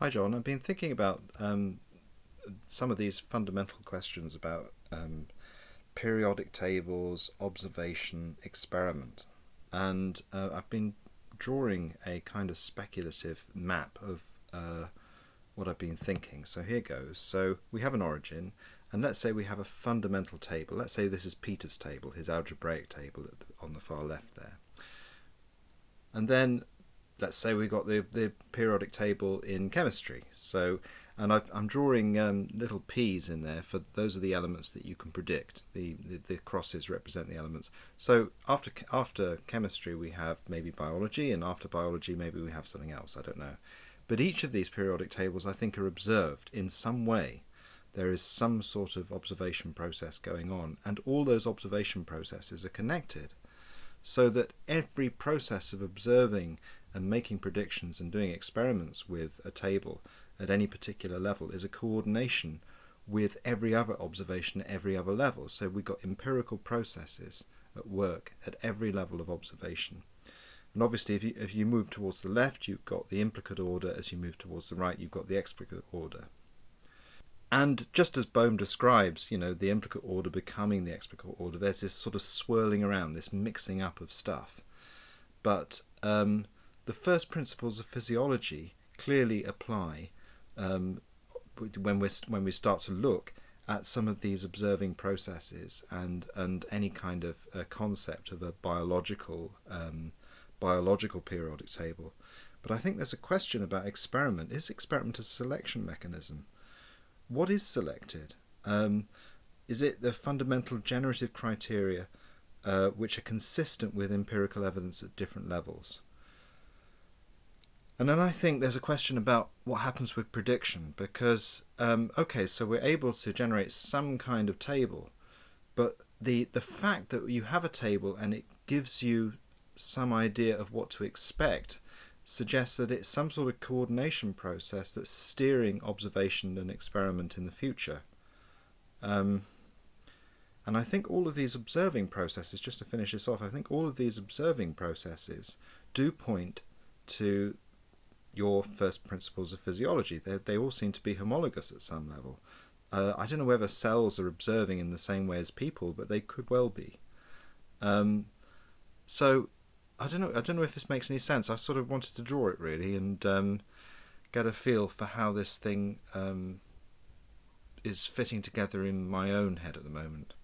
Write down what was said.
Hi, John. I've been thinking about um, some of these fundamental questions about um, periodic tables, observation, experiment. And uh, I've been drawing a kind of speculative map of uh, what I've been thinking. So here goes. So we have an origin, and let's say we have a fundamental table. Let's say this is Peter's table, his algebraic table on the far left there. And then let's say we've got the, the periodic table in chemistry. So, and i am drawing um, little p's in there for those are the elements that you can predict. The, the, the crosses represent the elements. So after after chemistry we have maybe biology, and after biology maybe we have something else. I don't know. But each of these periodic tables I think are observed in some way. There is some sort of observation process going on, and all those observation processes are connected so that every process of observing and making predictions and doing experiments with a table at any particular level is a coordination with every other observation at every other level. So we've got empirical processes at work at every level of observation. And obviously, if you, if you move towards the left, you've got the implicate order. As you move towards the right, you've got the explicate order. And just as Bohm describes, you know, the implicate order becoming the explicate order, there's this sort of swirling around, this mixing up of stuff. But um, the first principles of physiology clearly apply um, when we when we start to look at some of these observing processes and and any kind of uh, concept of a biological um, biological periodic table. But I think there's a question about experiment. Is experiment a selection mechanism? What is selected? Um, is it the fundamental generative criteria uh, which are consistent with empirical evidence at different levels? And then I think there's a question about what happens with prediction because, um, okay, so we're able to generate some kind of table, but the, the fact that you have a table and it gives you some idea of what to expect suggests that it's some sort of coordination process that's steering observation and experiment in the future. Um, and I think all of these observing processes, just to finish this off, I think all of these observing processes do point to your first principles of physiology. They, they all seem to be homologous at some level. Uh, I don't know whether cells are observing in the same way as people, but they could well be. Um, so I don't know. I don't know if this makes any sense. I sort of wanted to draw it really and um, get a feel for how this thing um, is fitting together in my own head at the moment.